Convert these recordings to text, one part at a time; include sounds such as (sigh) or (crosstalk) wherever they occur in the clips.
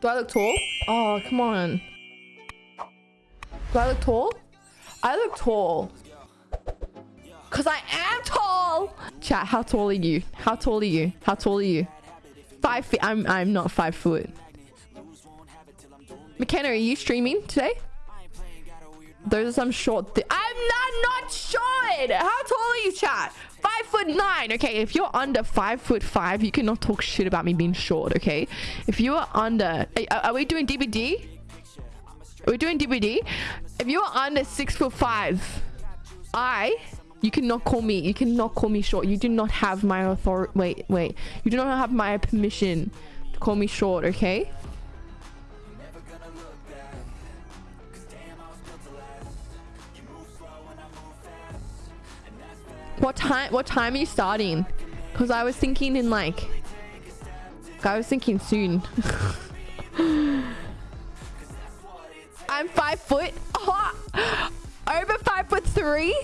Do I look tall? Oh, come on. Do I look tall? I look tall. Because I am tall. Chat, how tall are you? How tall are you? How tall are you? Five feet. I'm, I'm not five foot. McKenna, are you streaming today? Those are some short I'm not not short. How tall are you, chat? Five foot nine. Okay, if you're under five foot five, you cannot talk shit about me being short. Okay, if you are under, are, are we doing DBD? Are we doing DBD? If you are under six foot five, I you cannot call me. You cannot call me short. You do not have my authority. Wait, wait. You do not have my permission to call me short. Okay. What time? What time are you starting? Because I was thinking in like. I was thinking soon. (laughs) I'm five foot. Oh, (laughs) over five foot three.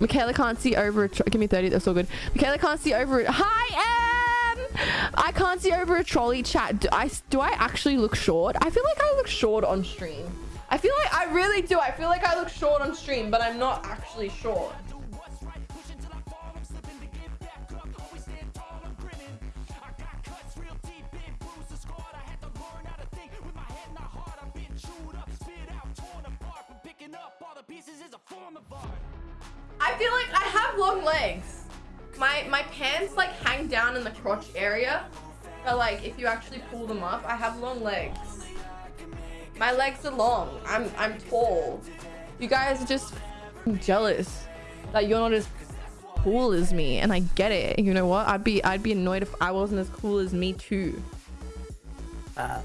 Michaela can't see over it. Give me 30. That's all good. Michaela can't see over it. Hi, Em! I can't see over a trolley chat. Do I, do I actually look short? I feel like I look short on stream. I feel like I really do. I feel like I look short on stream, but I'm not actually short. I feel like I have long legs. My my pants like hang down in the crotch area. But like if you actually pull them up, I have long legs. My legs are long. I'm I'm tall. You guys are just jealous that you're not as cool as me, and I get it. You know what? I'd be I'd be annoyed if I wasn't as cool as me too. Uh.